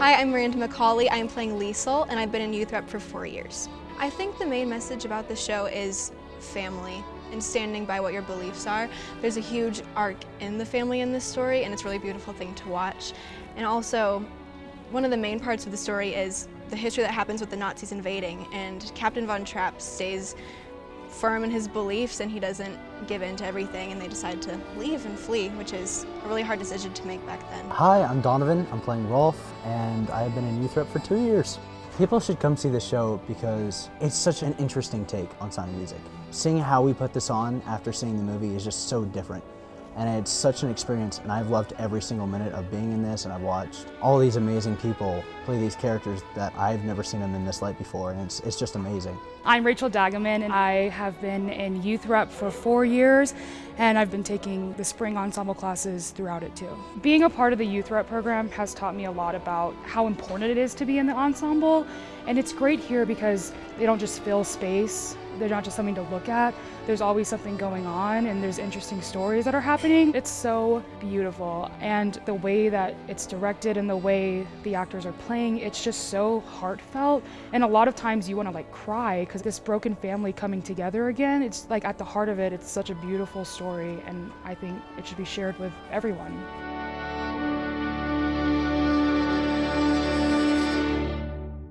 Macaulay. I am Miranda McCauley. I'm playing Liesel, and I've been in youth rep for four years. I think the main message about the show is family and standing by what your beliefs are. There's a huge arc in the family in this story, and it's a really beautiful thing to watch. And also, one of the main parts of the story is the history that happens with the Nazis invading, and Captain Von Trapp stays firm in his beliefs and he doesn't give in to everything and they decide to leave and flee, which is a really hard decision to make back then. Hi, I'm Donovan. I'm playing Rolf and I've been in youth rep for two years. People should come see the show because it's such an interesting take on sound music. Seeing how we put this on after seeing the movie is just so different and it's such an experience and I've loved every single minute of being in this and I've watched all these amazing people play these characters that I've never seen them in this light before and it's, it's just amazing. I'm Rachel Dagaman and I have been in youth rep for four years and I've been taking the spring ensemble classes throughout it too. Being a part of the youth rep program has taught me a lot about how important it is to be in the ensemble and it's great here because they don't just fill space they're not just something to look at. There's always something going on and there's interesting stories that are happening. It's so beautiful and the way that it's directed and the way the actors are playing, it's just so heartfelt. And a lot of times you want to like cry because this broken family coming together again, it's like at the heart of it, it's such a beautiful story and I think it should be shared with everyone.